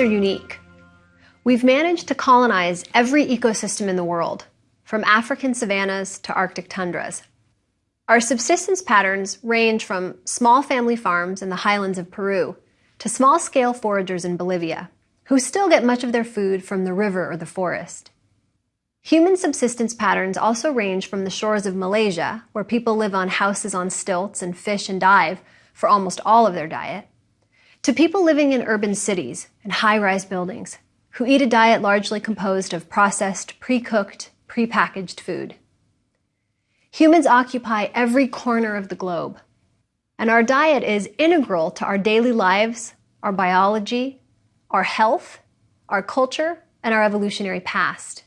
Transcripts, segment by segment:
are unique. We've managed to colonize every ecosystem in the world, from African savannas to Arctic tundras. Our subsistence patterns range from small family farms in the highlands of Peru to small-scale foragers in Bolivia, who still get much of their food from the river or the forest. Human subsistence patterns also range from the shores of Malaysia, where people live on houses on stilts and fish and dive for almost all of their diet, to people living in urban cities and high-rise buildings who eat a diet largely composed of processed, pre-cooked, pre-packaged food. Humans occupy every corner of the globe, and our diet is integral to our daily lives, our biology, our health, our culture, and our evolutionary past.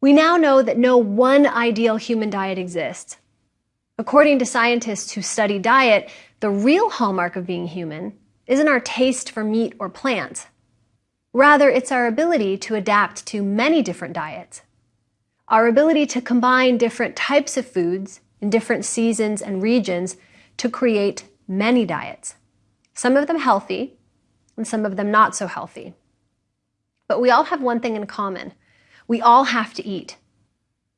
We now know that no one ideal human diet exists. According to scientists who study diet, the real hallmark of being human isn't our taste for meat or plants. Rather, it's our ability to adapt to many different diets. Our ability to combine different types of foods in different seasons and regions to create many diets. Some of them healthy, and some of them not so healthy. But we all have one thing in common. We all have to eat.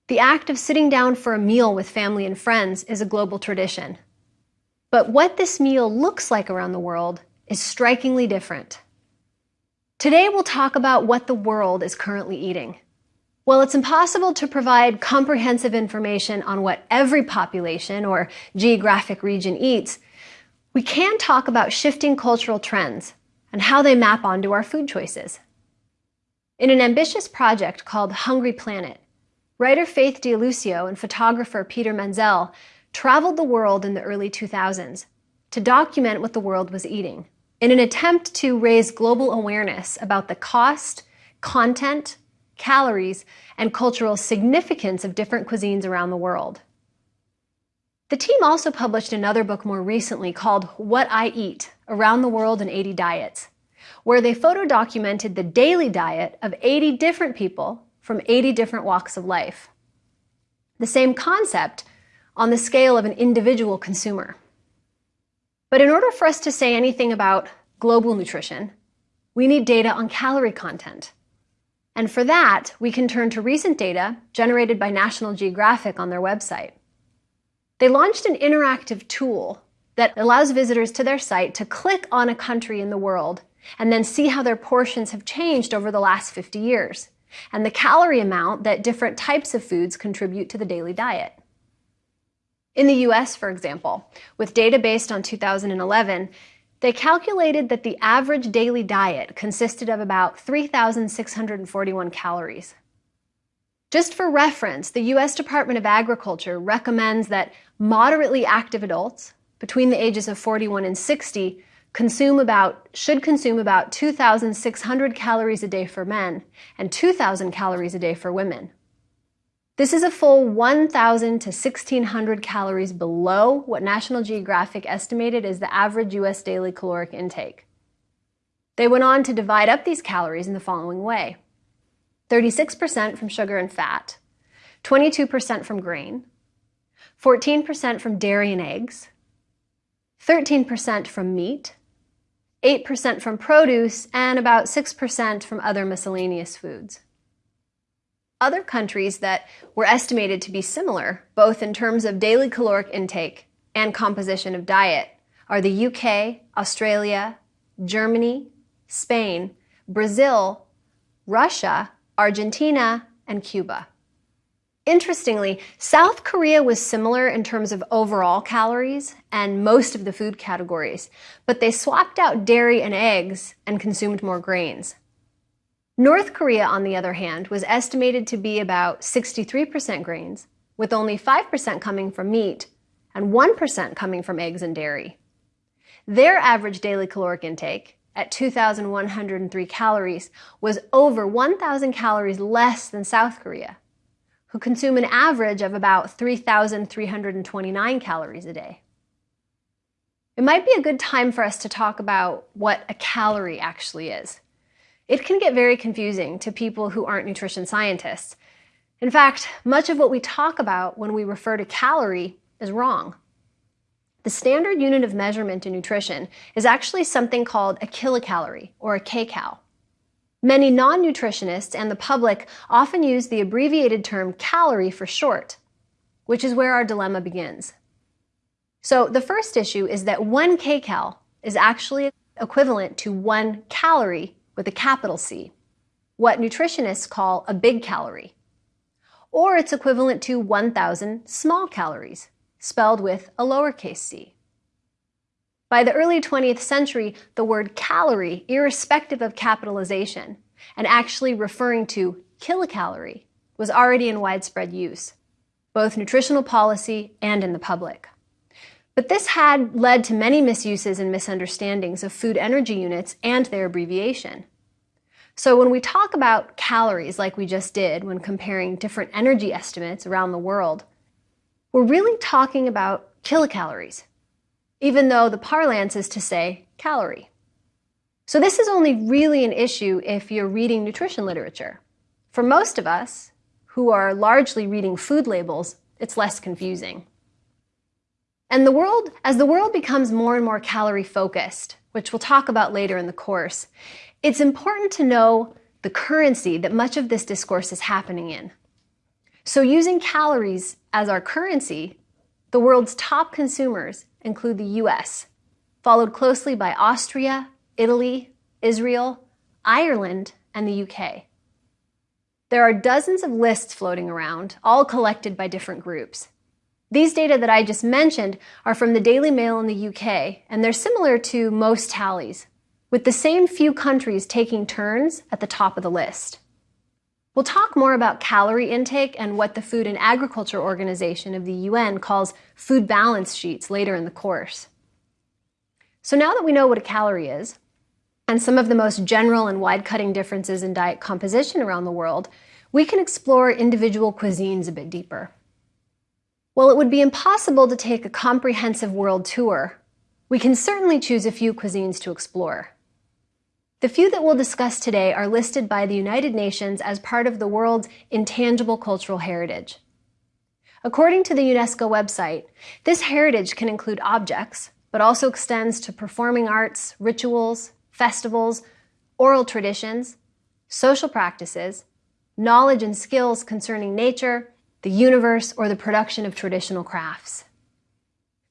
The act of sitting down for a meal with family and friends is a global tradition. But what this meal looks like around the world is strikingly different. Today we'll talk about what the world is currently eating. While it's impossible to provide comprehensive information on what every population or geographic region eats, we can talk about shifting cultural trends and how they map onto our food choices. In an ambitious project called Hungry Planet, writer Faith D'Aluisio and photographer Peter Menzel traveled the world in the early 2000s to document what the world was eating in an attempt to raise global awareness about the cost, content, calories, and cultural significance of different cuisines around the world. The team also published another book more recently called What I Eat Around the World in 80 Diets, where they photo documented the daily diet of 80 different people from 80 different walks of life. The same concept on the scale of an individual consumer. But in order for us to say anything about global nutrition, we need data on calorie content. And for that, we can turn to recent data generated by National Geographic on their website. They launched an interactive tool that allows visitors to their site to click on a country in the world and then see how their portions have changed over the last 50 years and the calorie amount that different types of foods contribute to the daily diet. In the US, for example, with data based on 2011, they calculated that the average daily diet consisted of about 3,641 calories. Just for reference, the US Department of Agriculture recommends that moderately active adults between the ages of 41 and 60 consume about, should consume about 2,600 calories a day for men and 2,000 calories a day for women. This is a full 1,000 to 1,600 calories below what National Geographic estimated as the average US daily caloric intake. They went on to divide up these calories in the following way. 36% from sugar and fat, 22% from grain, 14% from dairy and eggs, 13% from meat, 8% from produce, and about 6% from other miscellaneous foods. Other countries that were estimated to be similar, both in terms of daily caloric intake and composition of diet, are the UK, Australia, Germany, Spain, Brazil, Russia, Argentina, and Cuba. Interestingly, South Korea was similar in terms of overall calories and most of the food categories, but they swapped out dairy and eggs and consumed more grains. North Korea, on the other hand, was estimated to be about 63% grains, with only 5% coming from meat and 1% coming from eggs and dairy. Their average daily caloric intake, at 2,103 calories, was over 1,000 calories less than South Korea who consume an average of about 3,329 calories a day. It might be a good time for us to talk about what a calorie actually is. It can get very confusing to people who aren't nutrition scientists. In fact, much of what we talk about when we refer to calorie is wrong. the standard unit of measurement in nutrition is actually something called a kilocalorie, or a kcal. Many non-nutritionists and the public often use the abbreviated term calorie for short, which is where our dilemma begins. So the first issue is that one kcal is actually equivalent to one calorie with a capital C, what nutritionists call a big calorie. Or it's equivalent to 1,000 small calories, spelled with a lowercase c. By the early 20th century, the word calorie, irrespective of capitalization, and actually referring to kilocalorie, was already in widespread use, both nutritional policy and in the public. But this had led to many misuses and misunderstandings of food energy units and their abbreviation. So when we talk about calories like we just did when comparing different energy estimates around the world, we're really talking about kilocalories, even though the parlance is to say calorie. So this is only really an issue if you're reading nutrition literature. For most of us, who are largely reading food labels, it's less confusing. And the world, as the world becomes more and more calorie focused, which we'll talk about later in the course, it's important to know the currency that much of this discourse is happening in. So using calories as our currency, the world's top consumers include the US, followed closely by Austria, Italy, Israel, Ireland, and the UK. There are dozens of lists floating around, all collected by different groups. These data that I just mentioned are from the Daily Mail in the UK, and they're similar to most tallies, with the same few countries taking turns at the top of the list. We'll talk more about calorie intake and what the Food and Agriculture Organization of the UN calls food balance sheets later in the course. So now that we know what a calorie is, and some of the most general and wide-cutting differences in diet composition around the world, we can explore individual cuisines a bit deeper. While it would be impossible to take a comprehensive world tour, we can certainly choose a few cuisines to explore. The few that we'll discuss today are listed by the United Nations as part of the world's intangible cultural heritage. According to the UNESCO website, this heritage can include objects, but also extends to performing arts, rituals, festivals, oral traditions, social practices, knowledge and skills concerning nature, the universe, or the production of traditional crafts.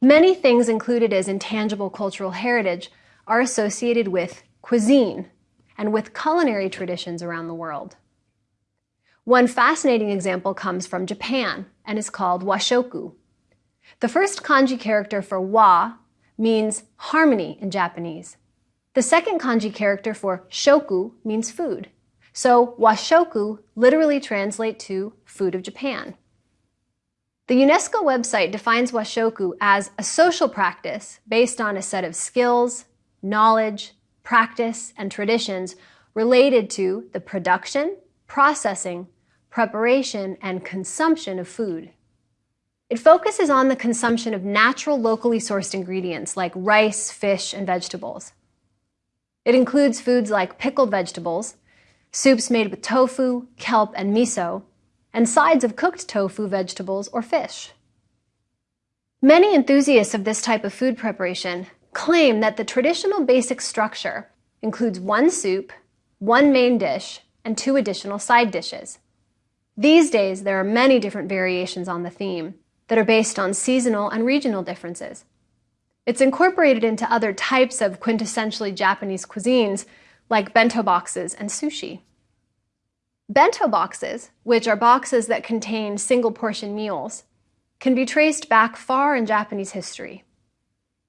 Many things included as intangible cultural heritage are associated with cuisine, and with culinary traditions around the world. One fascinating example comes from Japan and is called washoku. The first kanji character for wa means harmony in Japanese. The second kanji character for shoku means food. So washoku literally translates to food of Japan. The UNESCO website defines washoku as a social practice based on a set of skills, knowledge, practice, and traditions related to the production, processing, preparation, and consumption of food. It focuses on the consumption of natural, locally sourced ingredients like rice, fish, and vegetables. It includes foods like pickled vegetables, soups made with tofu, kelp, and miso, and sides of cooked tofu, vegetables, or fish. Many enthusiasts of this type of food preparation claim that the traditional basic structure includes one soup, one main dish, and two additional side dishes. These days, there are many different variations on the theme that are based on seasonal and regional differences. It's incorporated into other types of quintessentially Japanese cuisines like bento boxes and sushi. Bento boxes, which are boxes that contain single portion meals, can be traced back far in Japanese history.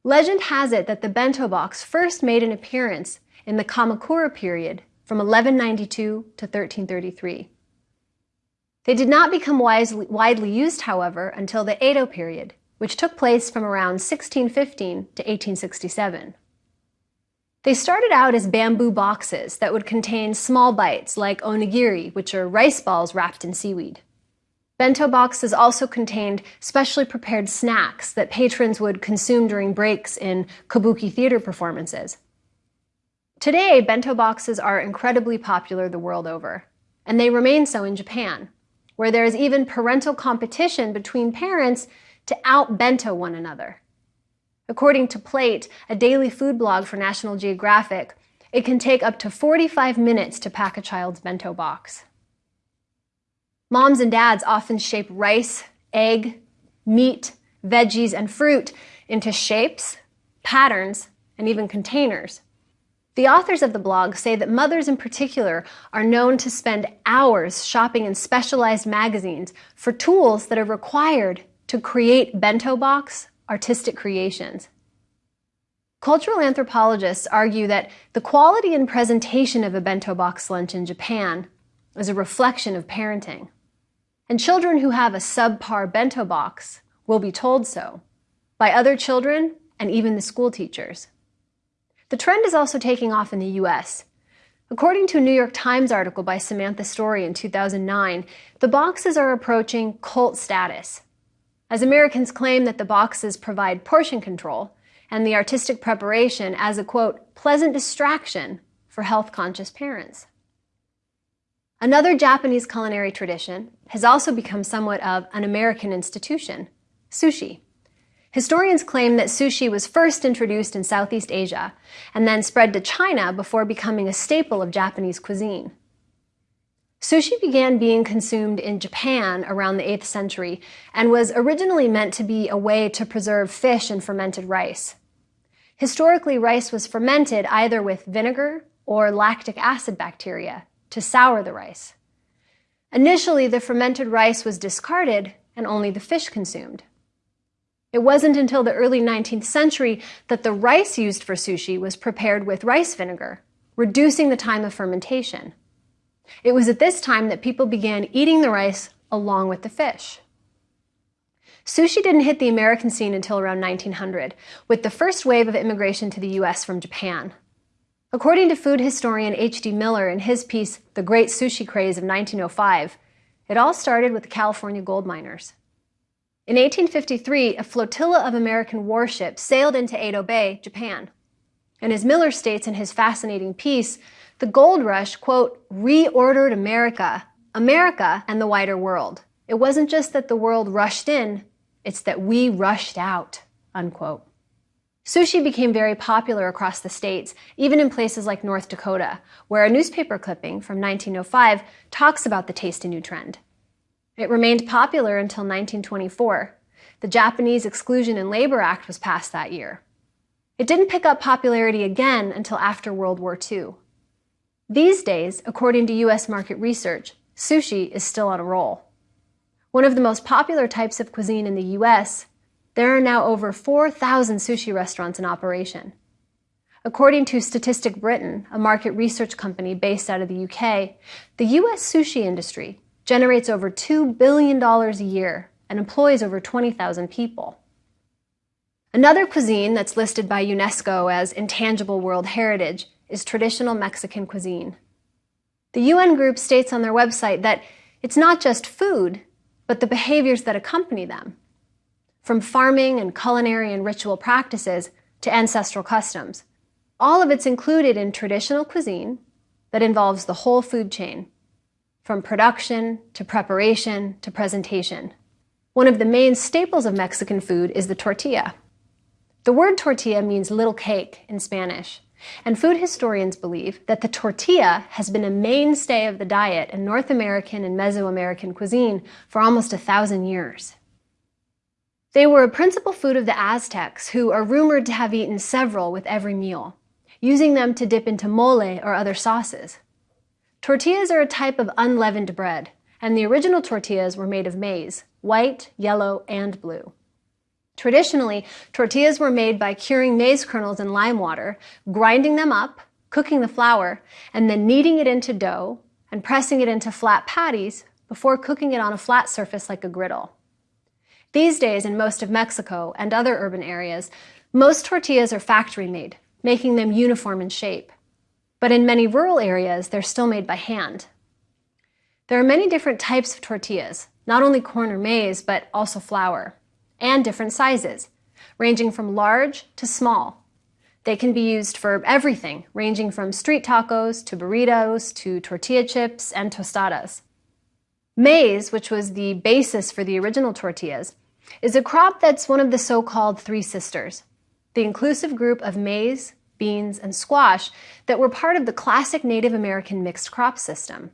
Legend has it that the bento box first made an appearance in the Kamakura period from 1192 to 1333. They did not become wisely, widely used, however, until the Edo period, which took place from around 1615 to 1867. They started out as bamboo boxes that would contain small bites like onigiri, which are rice balls wrapped in seaweed. Bento boxes also contained specially prepared snacks that patrons would consume during breaks in kabuki theater performances. Today, bento boxes are incredibly popular the world over, and they remain so in Japan, where there is even parental competition between parents to out-bento one another. According to Plate, a daily food blog for National Geographic, it can take up to 45 minutes to pack a child's bento box. Moms and dads often shape rice, egg, meat, veggies, and fruit into shapes, patterns, and even containers. The authors of the blog say that mothers in particular are known to spend hours shopping in specialized magazines for tools that are required to create bento box artistic creations. Cultural anthropologists argue that the quality and presentation of a bento box lunch in Japan is a reflection of parenting. And children who have a subpar bento box will be told so by other children and even the school teachers. The trend is also taking off in the US. According to a New York Times article by Samantha Storey in 2009, the boxes are approaching cult status. As Americans claim that the boxes provide portion control, and the artistic preparation as a quote, pleasant distraction for health conscious parents. Another Japanese culinary tradition has also become somewhat of an American institution sushi. Historians claim that sushi was first introduced in Southeast Asia and then spread to China before becoming a staple of Japanese cuisine. Sushi began being consumed in Japan around the 8th century and was originally meant to be a way to preserve fish and fermented rice. Historically, rice was fermented either with vinegar or lactic acid bacteria to sour the rice. Initially, the fermented rice was discarded and only the fish consumed. It wasn't until the early 19th century that the rice used for sushi was prepared with rice vinegar, reducing the time of fermentation. It was at this time that people began eating the rice along with the fish. Sushi didn't hit the American scene until around 1900, with the first wave of immigration to the US from Japan. According to food historian H.D. Miller in his piece, The Great Sushi Craze of 1905, it all started with the California gold miners. In 1853, a flotilla of American warships sailed into Edo Bay, Japan. And as Miller states in his fascinating piece, the gold rush, quote, reordered America, America and the wider world. It wasn't just that the world rushed in, it's that we rushed out, unquote. Sushi became very popular across the states, even in places like North Dakota, where a newspaper clipping from 1905 talks about the tasty new trend. It remained popular until 1924. The Japanese Exclusion and Labor Act was passed that year. It didn't pick up popularity again until after World War II. These days, according to US market research, sushi is still on a roll. One of the most popular types of cuisine in the US, there are now over 4,000 sushi restaurants in operation. According to Statistic Britain, a market research company based out of the UK, the US sushi industry generates over $2 billion a year and employs over 20,000 people. Another cuisine that's listed by UNESCO as Intangible World Heritage is traditional Mexican cuisine. The UN group states on their website that it's not just food, but the behaviors that accompany them. From farming and culinary and ritual practices to ancestral customs. All of it's included in traditional cuisine that involves the whole food chain, from production to preparation to presentation. One of the main staples of Mexican food is the tortilla. The word tortilla means little cake in Spanish, and food historians believe that the tortilla has been a mainstay of the diet in North American and Mesoamerican cuisine for almost a thousand years. They were a principal food of the Aztecs, who are rumored to have eaten several with every meal, using them to dip into mole or other sauces. Tortillas are a type of unleavened bread, and the original tortillas were made of maize, white, yellow, and blue. Traditionally, tortillas were made by curing maize kernels in lime water, grinding them up, cooking the flour, and then kneading it into dough and pressing it into flat patties before cooking it on a flat surface like a griddle. These days, in most of Mexico and other urban areas, most tortillas are factory made, making them uniform in shape. But in many rural areas, they're still made by hand. There are many different types of tortillas, not only corn or maize, but also flour and different sizes, ranging from large to small. They can be used for everything, ranging from street tacos to burritos to tortilla chips and tostadas. Maize, which was the basis for the original tortillas, is a crop that's one of the so-called three sisters. the inclusive group of maize, beans, and squash that were part of the classic Native American mixed crop system.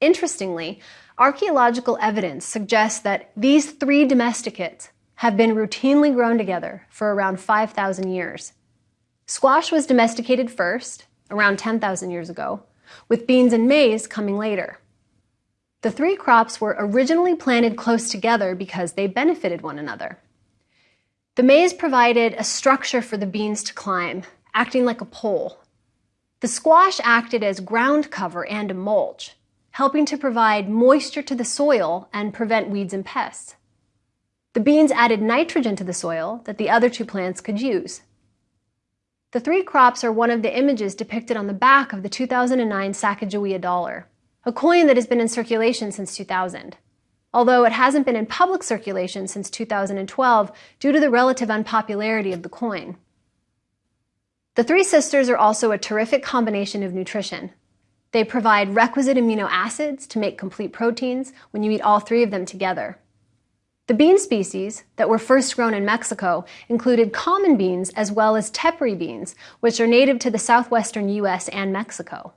Interestingly, archaeological evidence suggests that these three domesticates have been routinely grown together for around 5,000 years. Squash was domesticated first, around 10,000 years ago, with beans and maize coming later. The three crops were originally planted close together because they benefited one another. The maize provided a structure for the beans to climb, acting like a pole. The squash acted as ground cover and a mulch, helping to provide moisture to the soil and prevent weeds and pests. The beans added nitrogen to the soil that the other two plants could use. The three crops are one of the images depicted on the back of the 2009 Sacagawea dollar, a coin that has been in circulation since 2000, although it hasn't been in public circulation since 2012 due to the relative unpopularity of the coin. The three sisters are also a terrific combination of nutrition. They provide requisite amino acids to make complete proteins when you eat all three of them together. The bean species that were first grown in Mexico included common beans as well as tepary beans, which are native to the southwestern U.S. and Mexico.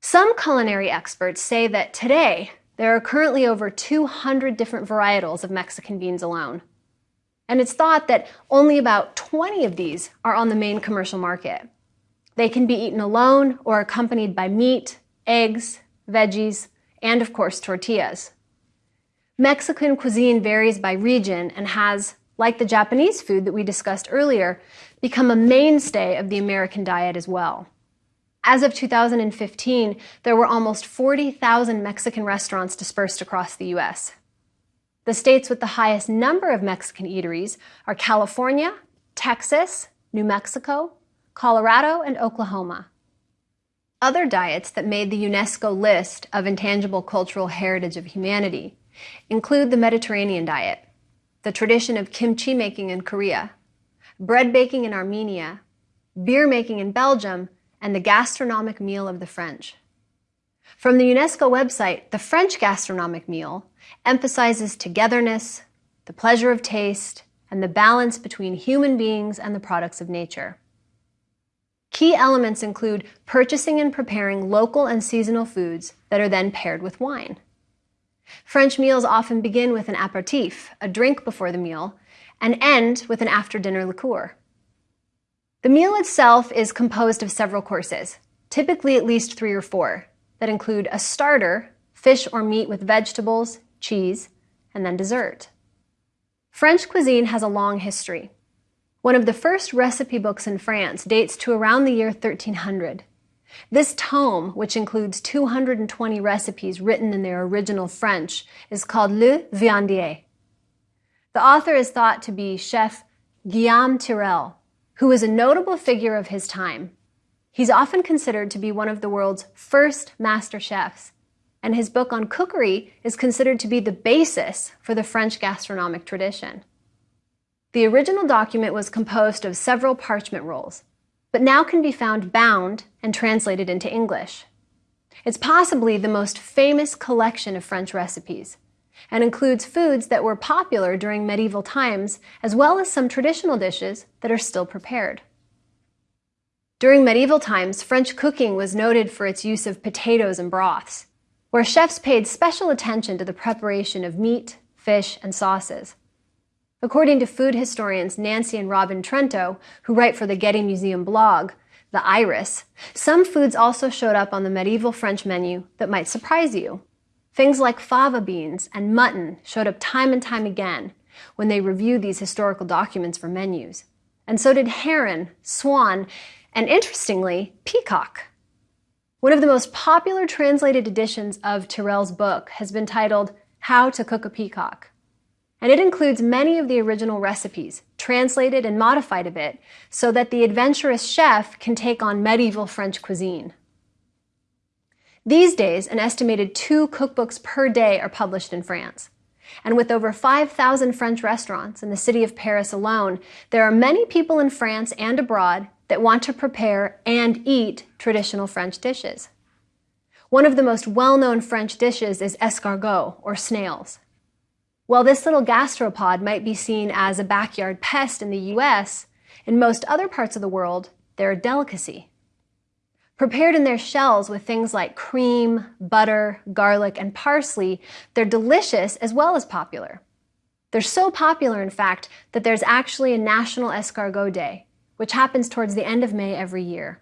Some culinary experts say that today there are currently over 200 different varietals of Mexican beans alone. And it's thought that only about 20 of these are on the main commercial market. They can be eaten alone or accompanied by meat, eggs, veggies, and of course tortillas. Mexican cuisine varies by region and has, like the Japanese food that we discussed earlier, become a mainstay of the American diet as well. As of 2015, there were almost 40,000 Mexican restaurants dispersed across the U.S. The states with the highest number of Mexican eateries are California, Texas, New Mexico, Colorado, and Oklahoma. Other diets that made the UNESCO list of intangible cultural heritage of humanity include the Mediterranean diet, the tradition of kimchi making in Korea, bread baking in Armenia, beer making in Belgium, and the gastronomic meal of the French. From the UNESCO website, the French gastronomic meal emphasizes togetherness, the pleasure of taste, and the balance between human beings and the products of nature. Key elements include purchasing and preparing local and seasonal foods that are then paired with wine. French meals often begin with an aperitif, a drink before the meal, and end with an after-dinner liqueur. The meal itself is composed of several courses, typically at least three or four, that include a starter, fish or meat with vegetables, cheese, and then dessert. French cuisine has a long history. One of the first recipe books in France dates to around the year 1300 this tome, which includes 220 recipes written in their original French, is called Le Viandier. The author is thought to be chef Guillaume Tirel, who was a notable figure of his time. He's often considered to be one of the world's first master chefs, and his book on cookery is considered to be the basis for the French gastronomic tradition. The original document was composed of several parchment rolls, but now can be found bound and translated into English. It's possibly the most famous collection of French recipes and includes foods that were popular during medieval times as well as some traditional dishes that are still prepared. During medieval times, French cooking was noted for its use of potatoes and broths, where chefs paid special attention to the preparation of meat, fish, and sauces. According to food historians Nancy and Robin Trento, who write for the Getty Museum blog, the iris, some foods also showed up on the medieval French menu that might surprise you. Things like fava beans and mutton showed up time and time again when they reviewed these historical documents for menus. And so did heron, swan, and interestingly, peacock. One of the most popular translated editions of Tirel's book has been titled How to Cook a Peacock and it includes many of the original recipes, translated and modified a bit, so that the adventurous chef can take on medieval French cuisine. These days, an estimated two cookbooks per day are published in France. And with over 5,000 French restaurants in the city of Paris alone, there are many people in France and abroad that want to prepare and eat traditional French dishes. One of the most well-known French dishes is escargot, or snails. While this little gastropod might be seen as a backyard pest in the US, in most other parts of the world, they're a delicacy. Prepared in their shells with things like cream, butter, garlic, and parsley, they're delicious as well as popular. They're so popular, in fact, that there's actually a National Escargot Day, which happens towards the end of May every year.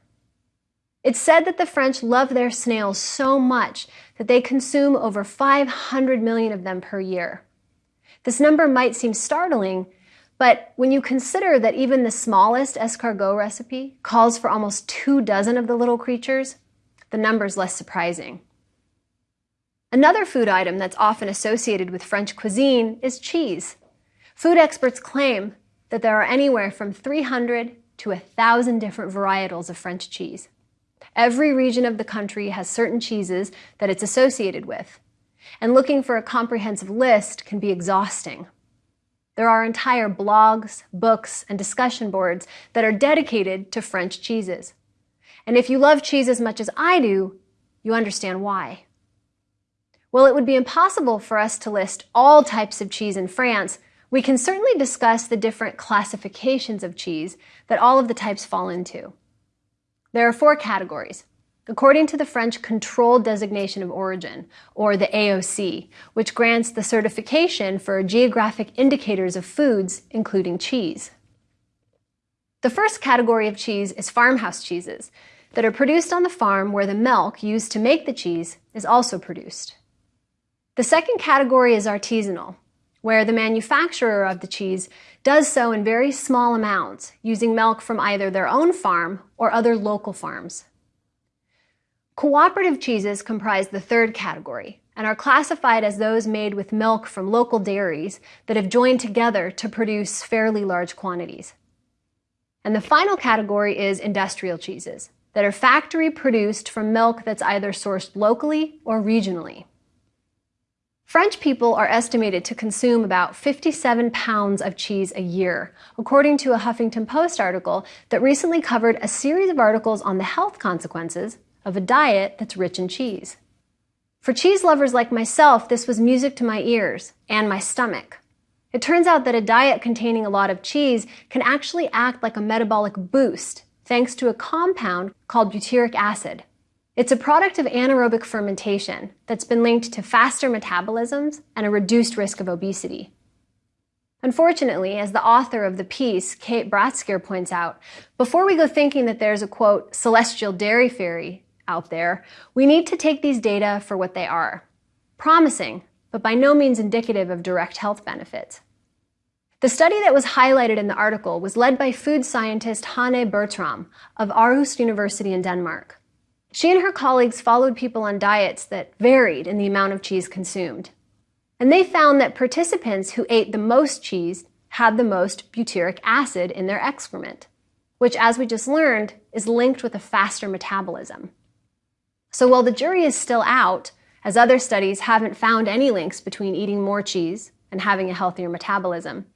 It's said that the French love their snails so much that they consume over 500 million of them per year. This number might seem startling, but when you consider that even the smallest escargot recipe calls for almost two dozen of the little creatures, the number's less surprising. Another food item that's often associated with French cuisine is cheese. Food experts claim that there are anywhere from 300 to 1,000 different varietals of French cheese. Every region of the country has certain cheeses that it's associated with, and looking for a comprehensive list can be exhausting. There are entire blogs, books, and discussion boards that are dedicated to French cheeses. And if you love cheese as much as I do, you understand why. While it would be impossible for us to list all types of cheese in France, we can certainly discuss the different classifications of cheese that all of the types fall into. There are four categories according to the French Controlled Designation of Origin, or the AOC, which grants the certification for geographic indicators of foods, including cheese. The first category of cheese is farmhouse cheeses that are produced on the farm where the milk used to make the cheese is also produced. The second category is artisanal, where the manufacturer of the cheese does so in very small amounts, using milk from either their own farm or other local farms. Cooperative cheeses comprise the third category and are classified as those made with milk from local dairies that have joined together to produce fairly large quantities. And the final category is industrial cheeses that are factory produced from milk that's either sourced locally or regionally. French people are estimated to consume about 57 pounds of cheese a year, according to a Huffington Post article that recently covered a series of articles on the health consequences of a diet that's rich in cheese. For cheese lovers like myself, this was music to my ears and my stomach. It turns out that a diet containing a lot of cheese can actually act like a metabolic boost thanks to a compound called butyric acid. It's a product of anaerobic fermentation that's been linked to faster metabolisms and a reduced risk of obesity. Unfortunately, as the author of the piece, Kate Bratskeir, points out, before we go thinking that there's a quote, celestial dairy fairy out there, we need to take these data for what they are. Promising, but by no means indicative of direct health benefits. The study that was highlighted in the article was led by food scientist Hanne Bertram of Aarhus University in Denmark. She and her colleagues followed people on diets that varied in the amount of cheese consumed. And they found that participants who ate the most cheese had the most butyric acid in their excrement, which, as we just learned, is linked with a faster metabolism. So while the jury is still out, as other studies haven't found any links between eating more cheese and having a healthier metabolism,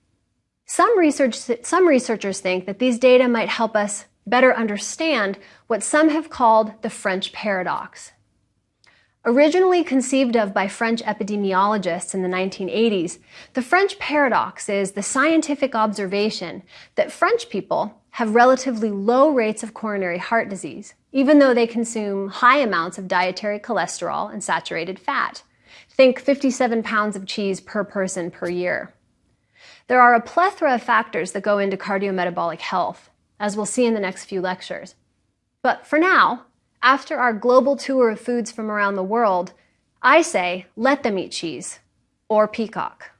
some, research, some researchers think that these data might help us better understand what some have called the French paradox. Originally conceived of by French epidemiologists in the 1980s, the French paradox is the scientific observation that French people have relatively low rates of coronary heart disease, even though they consume high amounts of dietary cholesterol and saturated fat. Think 57 pounds of cheese per person per year. There are a plethora of factors that go into cardiometabolic health, as we'll see in the next few lectures. But for now, after our global tour of foods from around the world, I say let them eat cheese or peacock.